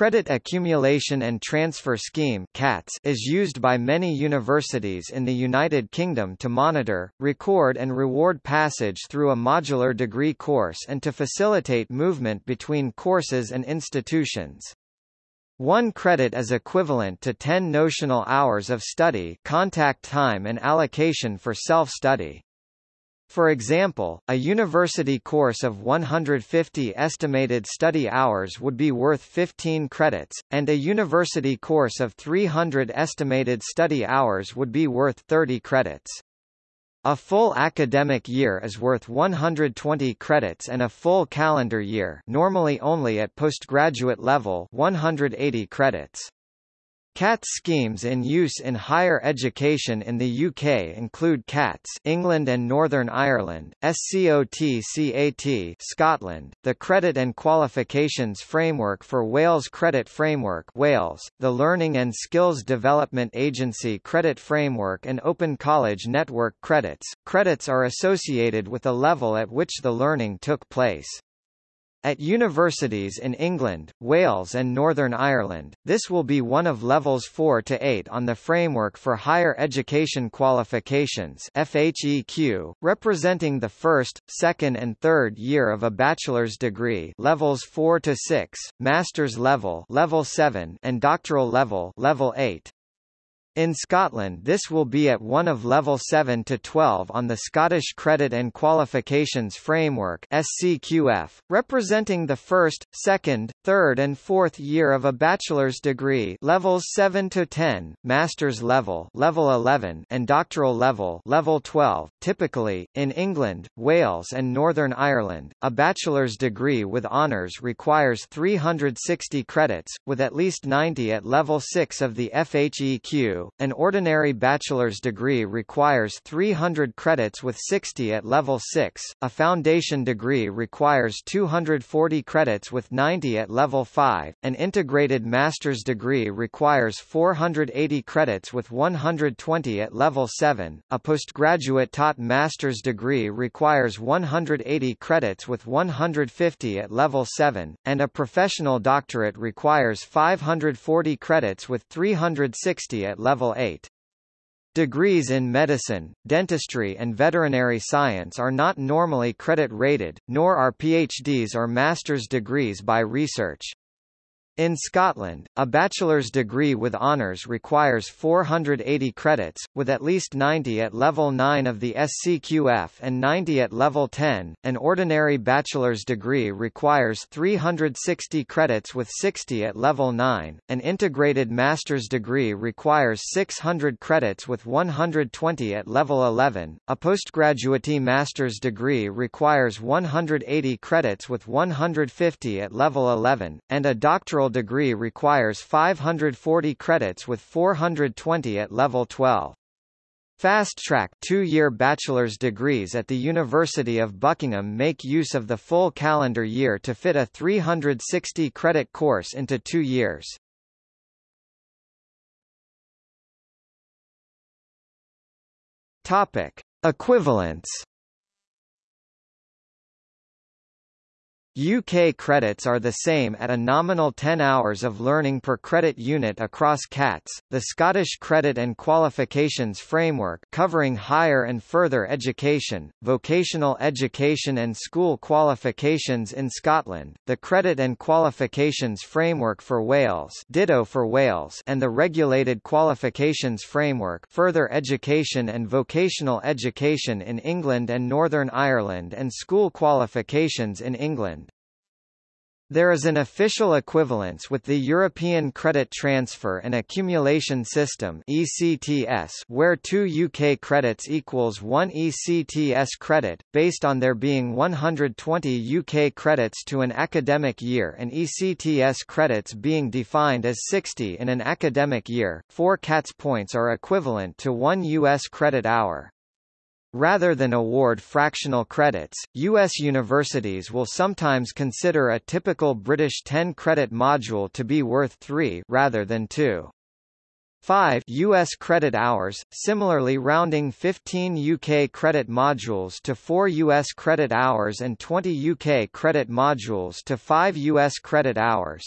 Credit Accumulation and Transfer Scheme is used by many universities in the United Kingdom to monitor, record and reward passage through a modular degree course and to facilitate movement between courses and institutions. One credit is equivalent to 10 notional hours of study contact time and allocation for self-study. For example, a university course of 150 estimated study hours would be worth 15 credits, and a university course of 300 estimated study hours would be worth 30 credits. A full academic year is worth 120 credits and a full calendar year normally only at postgraduate level 180 credits. CATS schemes in use in higher education in the UK include CATS England and Northern Ireland, SCOT-CAT Scotland, the Credit and Qualifications Framework for Wales Credit Framework Wales, the Learning and Skills Development Agency Credit Framework and Open College Network credits. Credits are associated with the level at which the learning took place. At universities in England, Wales and Northern Ireland, this will be one of levels 4 to 8 on the Framework for Higher Education Qualifications FHEQ, representing the first, second and third year of a bachelor's degree levels 4 to 6, master's level level 7 and doctoral level level 8. In Scotland this will be at one of level 7 to 12 on the Scottish Credit and Qualifications Framework SCQF, representing the first, second, third and fourth year of a bachelor's degree levels 7 to 10, master's level level 11 and doctoral level level 12. Typically, in England, Wales and Northern Ireland, a bachelor's degree with honours requires 360 credits, with at least 90 at level 6 of the FHEQ an ordinary bachelor's degree requires 300 credits with 60 at level 6, a foundation degree requires 240 credits with 90 at level 5, an integrated master's degree requires 480 credits with 120 at level 7, a postgraduate taught master's degree requires 180 credits with 150 at level 7, and a professional doctorate requires 540 credits with 360 at level level 8. Degrees in medicine, dentistry and veterinary science are not normally credit-rated, nor are PhDs or master's degrees by research. In Scotland, a bachelor's degree with honours requires 480 credits, with at least 90 at level 9 of the SCQF and 90 at level 10. An ordinary bachelor's degree requires 360 credits with 60 at level 9. An integrated master's degree requires 600 credits with 120 at level 11. A postgraduate master's degree requires 180 credits with 150 at level 11, and a doctoral degree requires 540 credits with 420 at level 12. Fast-track two-year bachelor's degrees at the University of Buckingham make use of the full calendar year to fit a 360-credit course into two years. Topic. Equivalence UK credits are the same at a nominal 10 hours of learning per credit unit across CATS, the Scottish Credit and Qualifications Framework covering higher and further education, vocational education and school qualifications in Scotland, the Credit and Qualifications Framework for Wales ditto for Wales and the Regulated Qualifications Framework further education and vocational education in England and Northern Ireland and school qualifications in England. There is an official equivalence with the European Credit Transfer and Accumulation System ECTS where 2 UK credits equals 1 ECTS credit, based on there being 120 UK credits to an academic year and ECTS credits being defined as 60 in an academic year. 4 CATS points are equivalent to 1 US credit hour. Rather than award fractional credits, U.S. universities will sometimes consider a typical British 10-credit module to be worth 3 rather than 2. 5 US credit hours, similarly rounding 15 UK credit modules to 4 US credit hours and 20 UK credit modules to 5 US credit hours.